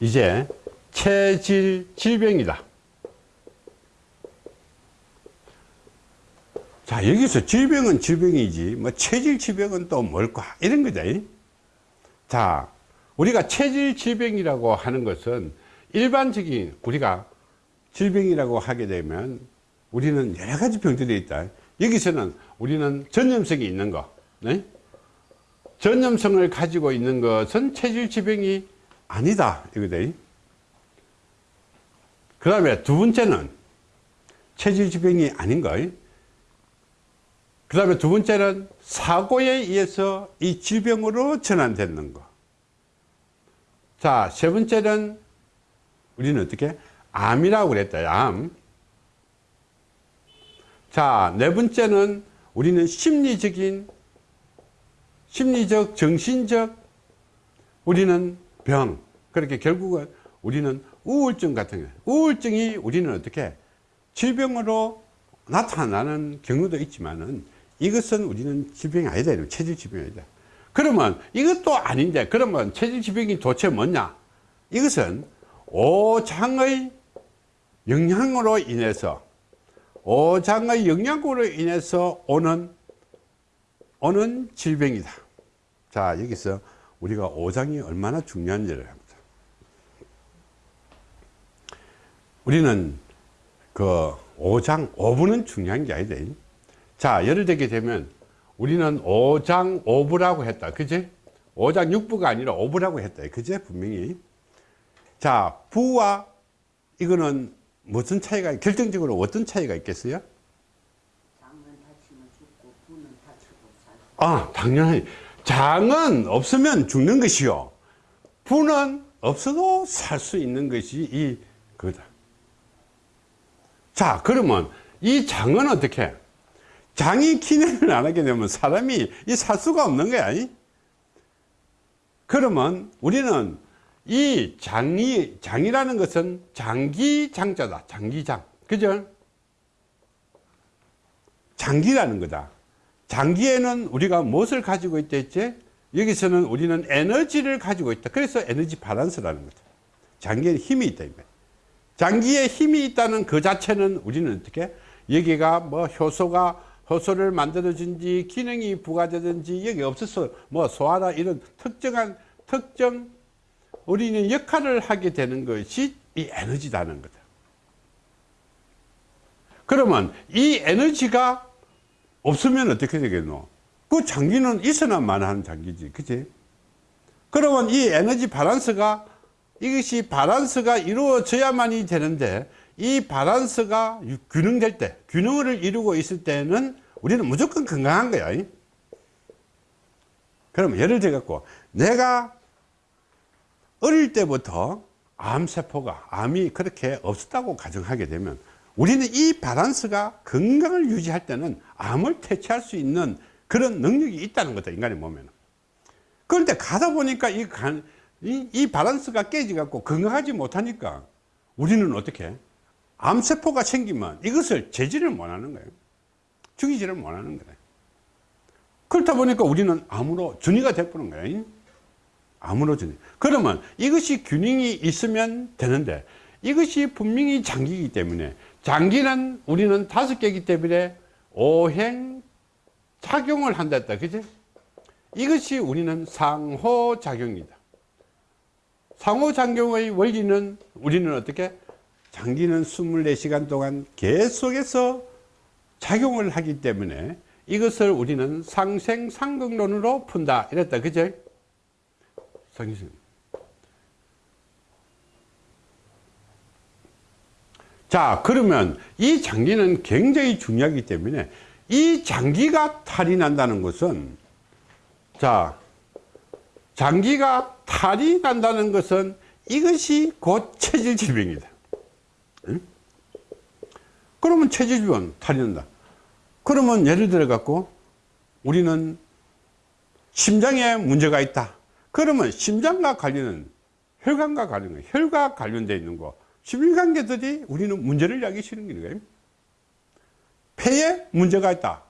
이제 체질 질병이다. 자, 여기서 질병은 질병이지, 뭐, 체질 질병은 또 뭘까? 이런 거죠. 자, 우리가 체질 질병이라고 하는 것은 일반적인 우리가 질병이라고 하게 되면 우리는 여러 가지 병들이 있다. 여기서는 우리는 전염성이 있는 거. 네? 전염성을 가지고 있는 것은 체질 질병이 아니다. 이거다. 그 다음에 두 번째는 체질 질병이 아닌 거. 그 다음에 두 번째는 사고에 의해서 이 질병으로 전환되는 거. 자, 세 번째는 우리는 어떻게? 암이라고 그랬다. 암. 자, 네 번째는 우리는 심리적인, 심리적, 정신적, 우리는 병. 그렇게 결국은 우리는 우울증 같은 거. 우울증이 우리는 어떻게? 질병으로 나타나는 경우도 있지만은 이것은 우리는 질병이 아니다. 체질 질병이 아니다. 그러면 이것도 아닌데 그러면 체질 질병이 도대체 뭐냐? 이것은 오장의 영향으로 인해서 오장의 영향으로 인해서 오는 오는 질병이다. 자 여기서 우리가 오장이 얼마나 중요한지를 합니다. 우리는 그 오장 오분은 중요한 게 아니다. 자 예를 들게 되면 우리는 오장오부라고 했다. 그지 오장육부가 아니라 오부라고 했다. 그지 분명히. 자 부와 이거는 무슨 차이가 결정적으로 어떤 차이가 있겠어요? 아 당연히 장은 없으면 죽는 것이요. 부는 없어도 살 수 있는 것이 이 그다 자 그러면 이 장은 어떻게 장이 기능을 안 하게 되면 사람이 이 살 수가 없는 거야. 그러면 우리는 이 장이, 장이라는 것은 장기장자다. 장기장. 그죠? 장기라는 거다. 장기에는 우리가 무엇을 가지고 있다 했지? 여기서는 우리는 에너지를 가지고 있다. 그래서 에너지 바란스라는 거다. 장기에 힘이 있다. 장기에 힘이 있다는 그 자체는 우리는 어떻게? 여기가 뭐 효소가 효소를 만들어준지 기능이 부과되든지 여기 없어서 뭐 소화나 이런 특정한 특정 우리는 역할을 하게 되는 것이 이 에너지라는 거다. 그러면 이 에너지가 없으면 어떻게 되겠노? 그 장기는 있어야만 하는 장기지. 그치? 그러면 이 에너지 바란스가 이것이 바란스가 이루어져야만이 되는데 이 밸런스가 균형될 때 균형을 이루고 있을 때는 우리는 무조건 건강한 거야. 그럼 예를 들어 갖고 내가 어릴 때부터 암세포가 암이 그렇게 없었다고 가정하게 되면 우리는 이 밸런스가 건강을 유지할 때는 암을 퇴치할 수 있는 그런 능력이 있다는 거다 인간의 몸에는. 그런데 가다 보니까 이, 이, 이 밸런스가 깨져 갖고 건강하지 못하니까 우리는 어떻게? 암세포가 생기면 이것을 제지를 못하는 거예요. 죽이지를 못하는 거예요. 그렇다 보니까 우리는 암으로 준위가 되버는 거예요. 암으로 준위 그러면 이것이 균형이 있으면 되는데 이것이 분명히 장기이기 때문에 장기는 우리는 다섯 개이기 때문에 오행 작용을 한다 했다. 그지 이것이 우리는 상호작용이다 상호작용의 원리는 우리는 어떻게? 장기는 24시간 동안 계속해서 작용을 하기 때문에 이것을 우리는 상생상극론으로 푼다. 이랬다. 그죠 자 그러면 이 장기는 굉장히 중요하기 때문에 이 장기가 탈이 난다는 것은 자 장기가 탈이 난다는 것은 이것이 곧 체질 질병이다. 그러면 체질질환 탈이 난다. 그러면 예를 들어 갖고 우리는 심장에 문제가 있다. 그러면 심장과 관련은 혈관과 관련 혈관 관련되어 있는 거. 심혈관계들이 우리는 문제를 야기시는 거예요 폐에 문제가 있다.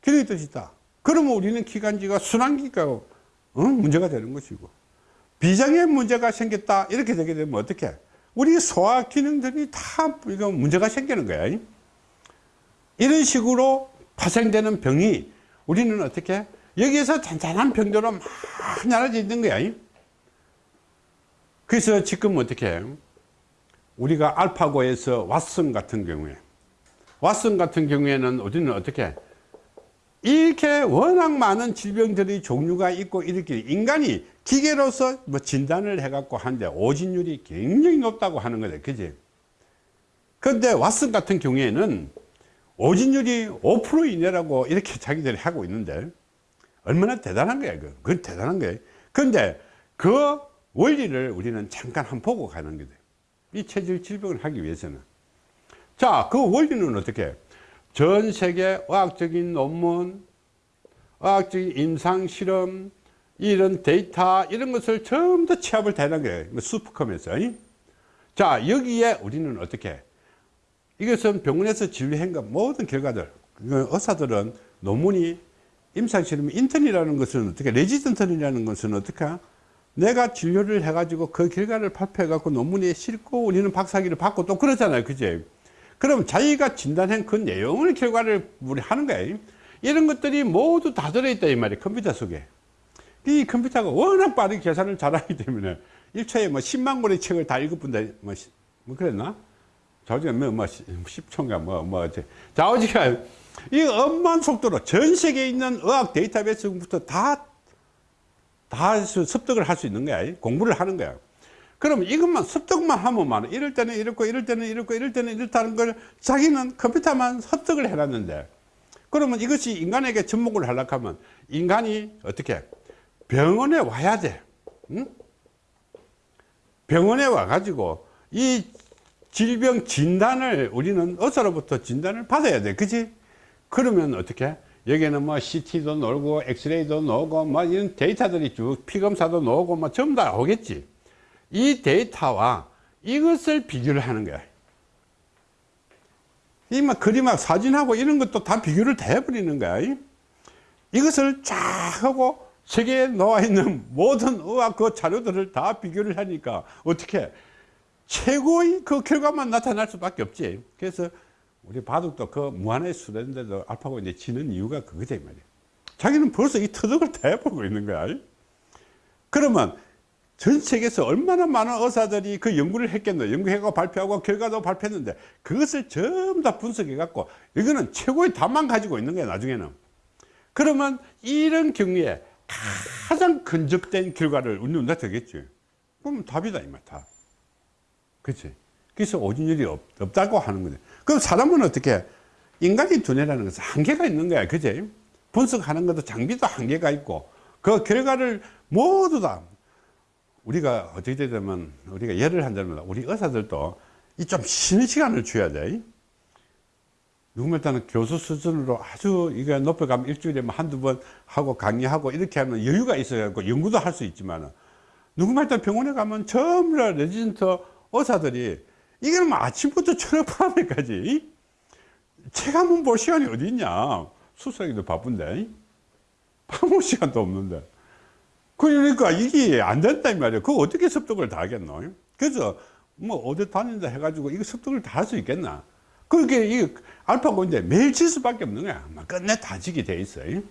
기능이 뜻 있다. 그러면 우리는 기관지가 순환기가 어? 문제가 되는 것이고. 비장의 문제가 생겼다. 이렇게 되게 되면 어떻게 우리 소화 기능들이 다 이거 문제가 생기는 거야. 이런 식으로 파생되는 병이 우리는 어떻게? 여기에서 잔잔한 병들로 막 나눠져 있는 거야. 그래서 지금 어떻게? 우리가 알파고에서 왓슨 같은 경우에 왓슨 같은 경우에는 우리는 어떻게 이렇게 워낙 많은 질병들이 종류가 있고 이렇게 인간이 기계로서 뭐 진단을 해갖고 하는데 오진율이 굉장히 높다고 하는 거다. 그지? 근데 왓슨 같은 경우에는 오진율이 5% 이내라고 이렇게 자기들이 하고 있는데 얼마나 대단한 거야. 그. 그건 대단한 거야. 근데 그 원리를 우리는 잠깐 한번 보고 가는 거다. 이 체질 질병을 하기 위해서는. 자, 그 원리는 어떻게? 전 세계 의학적인 논문, 의학적인 임상 실험, 이런 데이터, 이런 것을 전부 다 취합을 대는 거예요. 뭐 슈퍼컴에서. 자, 여기에 우리는 어떻게? 이것은 병원에서 진료한 것 모든 결과들, 그 의사들은 논문이 임상 실험 인턴이라는 것은 어떻게, 레지던트이라는 것은 어떻게? 내가 진료를 해가지고 그 결과를 발표해갖고 논문에 싣고 우리는 박사학위를 받고 또 그러잖아요. 그제? 그럼 자기가 진단한 그 내용을 결과를 우리 하는 거예요. 이런 것들이 모두 다 들어있다 이 말이에요. 컴퓨터 속에. 이 컴퓨터가 워낙 빠르게 계산을 잘하기 때문에 1초에 뭐 10만 권의 책을 다 읽어본다. 뭐, 뭐 그랬나? 자오지가 뭐, 뭐 10초인가 뭐, 뭐, 자오지가 이 엄만 속도로 전 세계에 있는 의학 데이터베이스부터 다, 다 습득을 할 수 있는 거야. 공부를 하는 거야. 그럼 이것만 습득만 하면 만 이럴 때는 이렇고 이럴 때는 이렇고 이럴 때는 이렇다는 걸 자기는 컴퓨터만 습득을 해놨는데 그러면 이것이 인간에게 접목을 하려고 하면 인간이 어떻게 병원에 와야 돼. 응? 병원에 와 가지고 이 질병 진단을 우리는 의사로부터 진단을 받아야 돼. 그지 그러면 어떻게? 여기는 뭐 CT도 놀고 엑스레이도 나오고 뭐 이런 데이터들이 쭉 피검사도 나오고 뭐 전부 다 오겠지 이 데이터와 이것을 비교를 하는 거야. 이막 그림하고 사진하고 이런 것도 다 비교를 다 해버리는 거야. 이것을 쫙 하고 세계에 나와 있는 모든 의학 그 자료들을 다 비교를 하니까 어떻게 최고의 그 결과만 나타날 수밖에 없지. 그래서 우리 바둑도 그 무한의 수련인데도 알파고 이제 지는 이유가 그거지 말이야. 자기는 벌써 이 터득을 다 해보고 있는 거야. 그러면 전 세계에서 얼마나 많은 의사들이 그 연구를 했겠노. 연구하고 발표하고 결과도 발표했는데 그것을 전부 다 분석해 갖고 이거는 최고의 답만 가지고 있는 거야 나중에는. 그러면 이런 경우에 가장 근접된 결과를 우리는 되겠지. 그럼 답이다 이말 답. 그치? 그래서 오진율이 없, 없다고 하는 거죠 그럼 사람은 어떻게 인간의 두뇌라는 것은 한계가 있는 거야 그지? 분석하는 것도 장비도 한계가 있고 그 결과를 모두 다 우리가 어떻게 되면 우리가 예를 한다면 우리 의사들도 이 좀 쉬는 시간을 줘야 돼. 누구면 일단은 교수 수준으로 아주 이거 높여가면 일주일에 뭐 한두 번 하고 강의하고 이렇게 하면 여유가 있어갖고 연구도 할 수 있지만 누구면 일단 병원에 가면 전부 다 레지던트 의사들이 이게 뭐 아침부터 저녁 밤에까지. 책 한 번 볼 시간이 어디 있냐. 수술하기도 바쁜데. 밥먹 시간도 없는데 그러니까 이게 안 된다 이 말이에요. 그거 어떻게 습득을 다 하겠노? 그래서 뭐 어디 다닌다 해가지고 이거 습득을 다 할 수 있겠나? 그렇게 이 알파고인데 매일 칠 수밖에 없는 거야. 끝내 다 지게 돼 있어요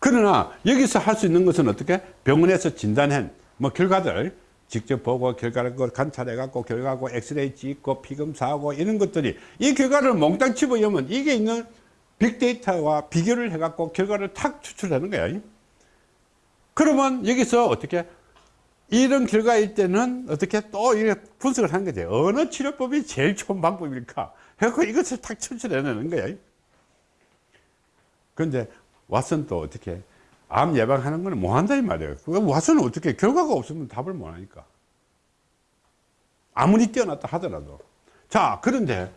그러나 여기서 할 수 있는 것은 어떻게? 병원에서 진단한 뭐 결과들 직접 보고 결과를 관찰해 갖고 결과하고 엑스레이 찍고 피검사하고 이런 것들이 이 결과를 몽땅 집어넣으면 이게 있는 빅데이터와 비교를 해 갖고 결과를 탁 추출하는 거야 그러면 여기서 어떻게 이런 결과일 때는 어떻게 또 분석을 하는 거죠. 어느 치료법이 제일 좋은 방법일까? 해서 이것을 탁 추출해내는 거야. 그런데 왓슨 또 어떻게 암 예방하는 거는 뭐 한다 이 말이에요. 왓슨은 어떻게 결과가 없으면 답을 못 하니까. 아무리 뛰어났다 하더라도. 자, 그런데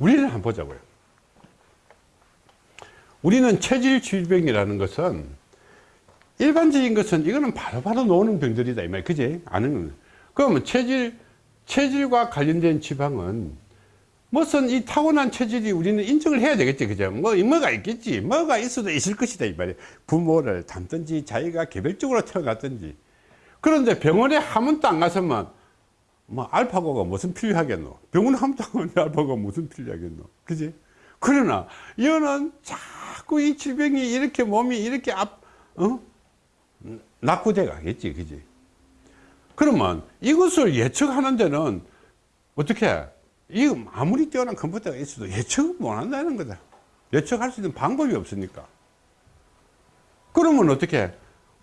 우리는 한번 보자고요. 우리는 체질 질병이라는 것은 일반적인 것은 이거는 바로바로 노는 병들이다 이 말, 그지? 아는 건. 그러면 체질 체질과 관련된 지방은 무슨 이 타고난 체질이 우리는 인정을 해야 되겠지 그죠? 뭐 뭐가 있겠지. 뭐가 있어도 있을 것이다 이 말이에요 부모를 닮든지 자기가 개별적으로 태어났든지. 그런데 병원에 한 번도 안 갔으면 뭐 알파고가 무슨 필요하겠노? 병원 한 번도 안 갔는데 알파고가 무슨 필요하겠노? 그지? 그러나 이거는 자꾸 이 질병이 이렇게 몸이 이렇게 앞 어? 낙후돼 가겠지 그지? 그러면 이것을 예측하는 데는 어떻게 이거 아무리 뛰어난 컴퓨터가 있어도 예측을 못 한다는 거다. 예측할 수 있는 방법이 없으니까. 그러면 어떻게?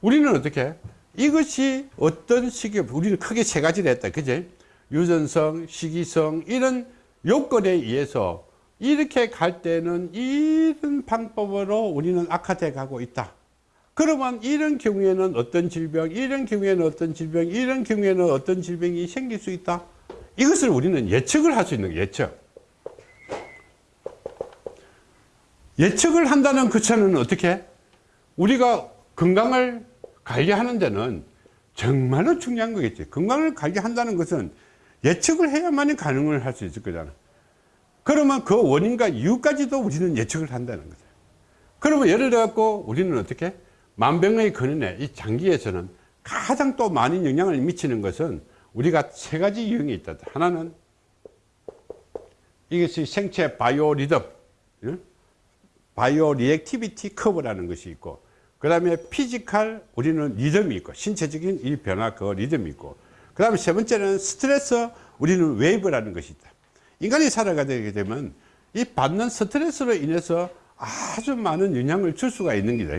우리는 어떻게? 이것이 어떤 시기 우리는 크게 세 가지를 했다 그제 유전성 시기성 이런 요건에 의해서 이렇게 갈 때는 이런 방법으로 우리는 악화돼 가고 있다 그러면 이런 경우에는 어떤 질병 이런 경우에는 어떤 질병 이런 경우에는 어떤 질병이 생길 수 있다? 이것을 우리는 예측을 할 수 있는 거예요, 예측. 예측을 한다는 그 차는 어떻게? 우리가 건강을 관리하는 데는 정말로 중요한 거겠지. 건강을 관리한다는 것은 예측을 해야만이 가능을 할 수 있을 거잖아. 그러면 그 원인과 이유까지도 우리는 예측을 한다는 거죠 그러면 예를 들어 갖고 우리는 어떻게 만병의 근원에 이 장기에서는 가장 또 많은 영향을 미치는 것은 우리가 세 가지 유형이 있다. 하나는 이것이 생체 바이오 리듬 bio reactivity curve라는 것이 있고 그 다음에 physical 우리는 리듬이 있고 신체적인 이 변화 그 리듬이 있고 그 다음에 세 번째는 스트레스 우리는 wave라는 것이 있다. 인간이 살아가게 되면 이 받는 스트레스로 인해서 아주 많은 영향을 줄 수가 있는 기다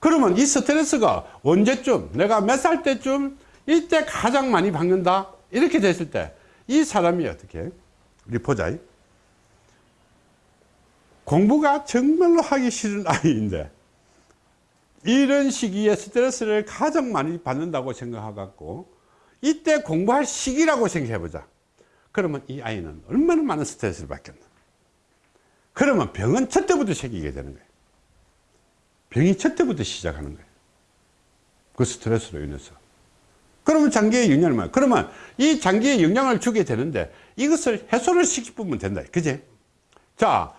그러면 이 스트레스가 언제쯤 내가 몇 살 때쯤 이때 가장 많이 받는다? 이렇게 됐을 때 이 사람이 어떻게? 보자 공부가 정말로 하기 싫은 아이인데 이런 시기에 스트레스를 가장 많이 받는다고 생각하고 이때 공부할 시기라고 생각해 보자. 그러면 이 아이는 얼마나 많은 스트레스를 받겠나? 그러면 병은 첫 때부터 생기게 되는 거예요 병이 첫 때부터 시작하는 거예요. 그 스트레스로 인해서. 그러면 장기에 영향을 많이 그러면 이 장기에 영향을 주게 되는데 이것을 해소를 시키면 된다. 그지 자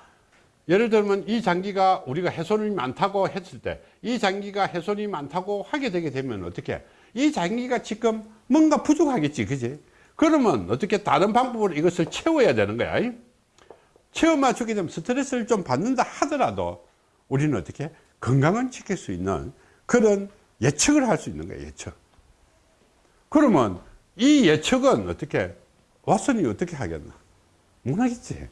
예를 들면 이 장기가 우리가 해손이 많다고 했을 때 이 장기가 해손이 많다고 하게 되게 되면 어떻게? 이 장기가 지금 뭔가 부족하겠지. 그지 그러면 어떻게 다른 방법으로 이것을 채워야 되는 거야? 채워 맞추게 되면 스트레스를 좀 받는다 하더라도 우리는 어떻게 건강을 지킬 수 있는 그런 예측을 할 수 있는 거예요 예측. 그러면 이 예측은 어떻게 왓슨이 어떻게 하겠나? 못하겠지.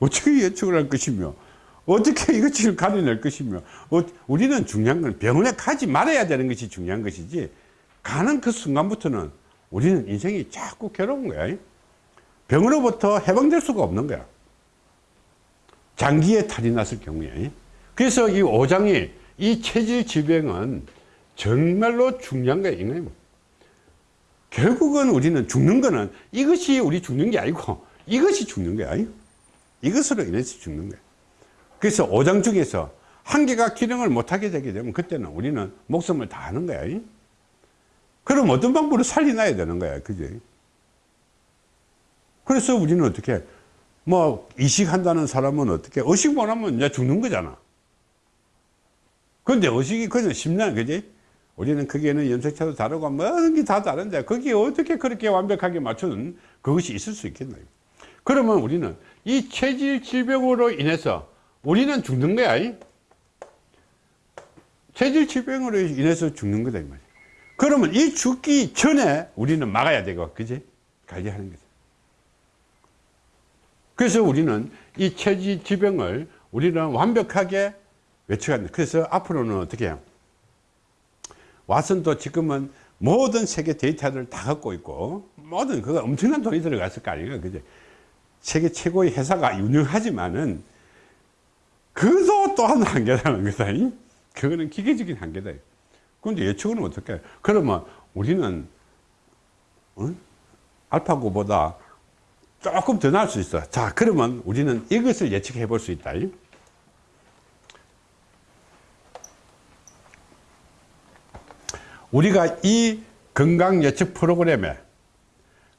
어떻게 예측을 할 것이며 어떻게 이것을 가려낼 것이며 어, 우리는 중요한 건 병원에 가지 말아야 되는 것이 중요한 것이지 가는 그 순간부터는 우리는 인생이 자꾸 괴로운 거야. 병으로부터 해방될 수가 없는 거야. 장기에 탈이 났을 경우에 그래서 이 오장이 이 체질 질병은 정말로 중요한 거야 결국은 우리는 죽는 거는 이것이 우리 죽는 게 아니고 이것이 죽는 거야 이것으로 인해서 죽는 거야 그래서 오장 중에서 한 개가 기능을 못하게 되게 되면 그때는 우리는 목숨을 다하는 거야 그럼 어떤 방법으로 살려놔야 되는 거야 그지 그래서 우리는 어떻게 뭐 이식한다는 사람은 어떻게 의식 못 하면 이제 죽는 거잖아 근데 의식이 그냥 10년 그지? 우리는 거기에는 염색차도 다르고 모든 게다 다른데 거기에 어떻게 그렇게 완벽하게 맞추는 그것이 있을 수 있겠나요? 그러면 우리는 이 체질 질병으로 인해서 우리는 죽는 거야 체질 질병으로 인해서 죽는 거다 이 말이야. 그러면 이 죽기 전에 우리는 막아야 되고 그지? 관리하는 거죠 그래서 우리는 이 체질 질병을 우리는 완벽하게 외쳐간다 그래서 앞으로는 어떻게 해요? 왓슨도 지금은 모든 세계 데이터를 다 갖고 있고 모든 그거 엄청난 돈이 들어갔을 거 아니에요 그죠 세계 최고의 회사가 유능하지만은 그도 또한 한계라는 거다 그거는 기계적인 한계다. 그런데 예측은 어떻게 그러면 우리는 어? 알파고보다 조금 더 나을 수 있어. 자 그러면 우리는 이것을 예측해 볼 수 있다 우리가 이 건강 예측 프로그램에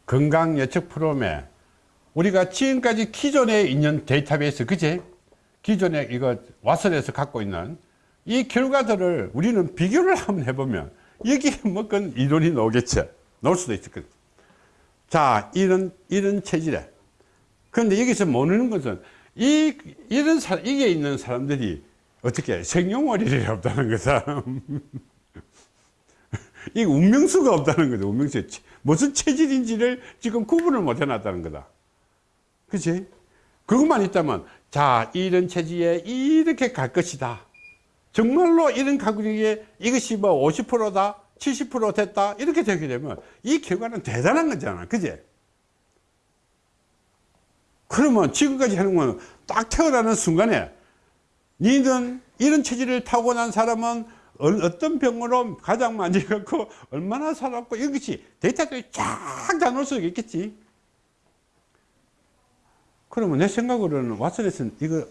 건강 예측 프로그램에 우리가 지금까지 기존에 있는 데이터베이스, 그지? 기존에 이거 왓슨에서 갖고 있는 이 결과들을 우리는 비교를 한번 해보면 여기에 뭐 그건 이론이 나오겠죠. 나올 수도 있을 거예요. 자, 이런, 이런 체질에. 그런데 여기서 모르는 것은 이, 이런 사, 이게 있는 사람들이 어떻게 생용월일이 없다는 거다. 이 운명수가 없다는 거죠. 운명수. 무슨 체질인지를 지금 구분을 못 해놨다는 거다. 그치? 그것만 있다면, 자, 이런 체질에 이렇게 갈 것이다. 정말로 이런 가격에 이것이 뭐 50%다, 70% 됐다, 이렇게 되게 되면 이 결과는 대단한 거잖아. 그지? 그러면 지금까지 하는 건 딱 태어나는 순간에 니는 이런 체질을 타고난 사람은 어떤 병으로 가장 많이 갖고 얼마나 살았고 이것이 데이터들이 쫙다 놓을 수 있겠지. 그러면 내 생각으로는 왓슨에서는 이거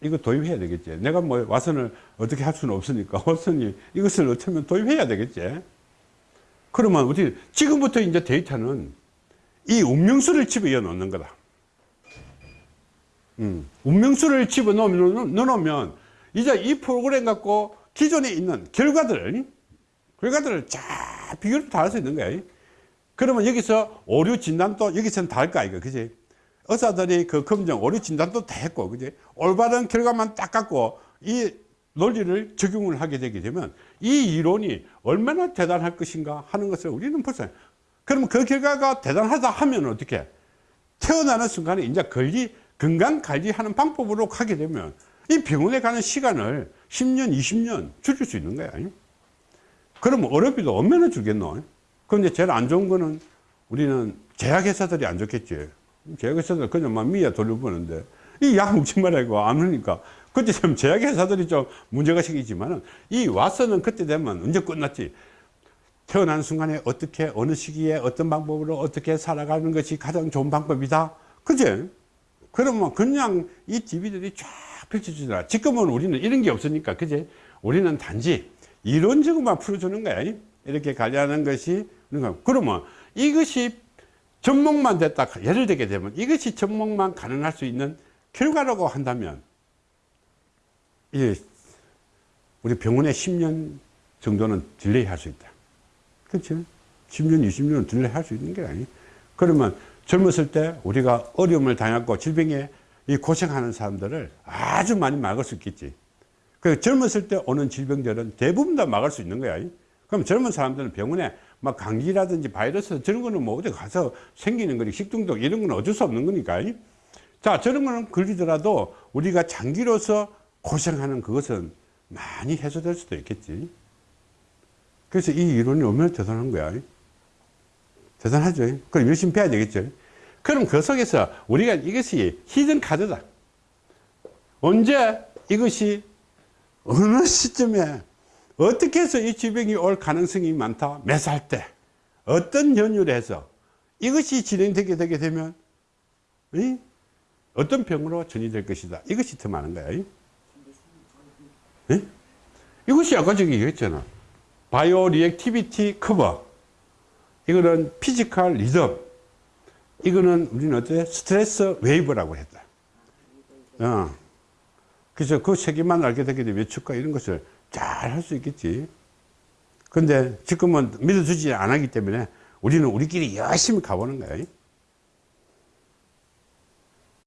이거 도입해야 되겠지. 내가 뭐 왓슨을 어떻게 할 수는 없으니까 왓슨이 이것을 어쩌면 도입해야 되겠지. 그러면 우리 지금부터 이제 데이터는 이 운명수를 집어넣어 놓는 거다. 음, 운명수를 집어 넣으면 넣으면 이제 이 프로그램 갖고 기존에 있는 결과들 결과들을 쫙 비교를 다 할 수 있는 거야. 그러면 여기서 오류 진단도 여기서는 다 할 거 아이가 그지? 의사들이 그 검정 오류 진단도 다 했고 그지? 올바른 결과만 딱 갖고 이 논리를 적용을 하게 되게 되면 이 이론이 얼마나 대단할 것인가 하는 것을 우리는 벌써 그러면 그 결과가 대단하다 하면 어떻게? 태어나는 순간에 이제 관리 건강 관리하는 방법으로 가게 되면 이 병원에 가는 시간을 10년 20년 줄일 수 있는 거야 그러면 어렵이도 얼마나 줄겠노? 그런데 제일 안 좋은 거는 우리는 제약회사들이 안 좋겠지. 제약회사들 그냥 막 미야 돌려보는데. 이 약 먹지 말라고 안 하니까. 그때 되면 제약회사들이 좀 문제가 생기지만은 이 와서는 그때 되면 언제 끝났지? 태어난 순간에 어떻게 어느 시기에 어떤 방법으로 어떻게 살아가는 것이 가장 좋은 방법이다. 그지? 그러면 그냥 이 TV들이 쫙 펼쳐주더라. 지금은 우리는 이런 게 없으니까, 그지? 우리는 단지 이론적으로만 풀어주는 거야. 이렇게 관리하는 것이, 그러면 이것이 접목만 됐다, 예를 들게 되면 이것이 접목만 가능할 수 있는 결과라고 한다면, 이 우리 병원에 10년 정도는 delay 할 수 있다. 그렇죠? 10년, 20년은 delay 할 수 있는 게 아니. 그러면 젊었을 때 우리가 어려움을 당했고 질병에 이 고생하는 사람들을 아주 많이 막을 수 있겠지. 그 젊었을 때 오는 질병들은 대부분 다 막을 수 있는 거야. 그럼 젊은 사람들은 병원에 막 감기라든지 바이러스 저런 거는 뭐 어디 가서 생기는 거니 식중독 이런 건 어쩔 수 없는 거니까. 자, 저런 거는 걸리더라도 우리가 장기로서 고생하는 그것은 많이 해소될 수도 있겠지. 그래서 이 이론이 얼마나 대단한 거야. 대단하죠. 그럼 열심히 배워야 되겠죠. 그럼 그 속에서 우리가 이것이 히든 카드다. 언제 이것이 어느 시점에 어떻게 해서 이 질병이 올 가능성이 많다. 몇 살 때, 어떤 해서 이것이 진행되게 되게 되면 이? 어떤 병으로 전이될 것이다. 이것이 더 많은 거야. 이? 이것이 아까 저기 얘기했잖아. bio reactivity curve. 이거는 physical 리듬. 이거는 우리는 어때? 스트레스 wave라고 했다. 어. 그래서 그 세 개만 알게 되게 되면 예측과 이런 것을 잘 할 수 있겠지. 근데 지금은 믿어주지 않았기 때문에 우리는 우리끼리 열심히 가보는 거야.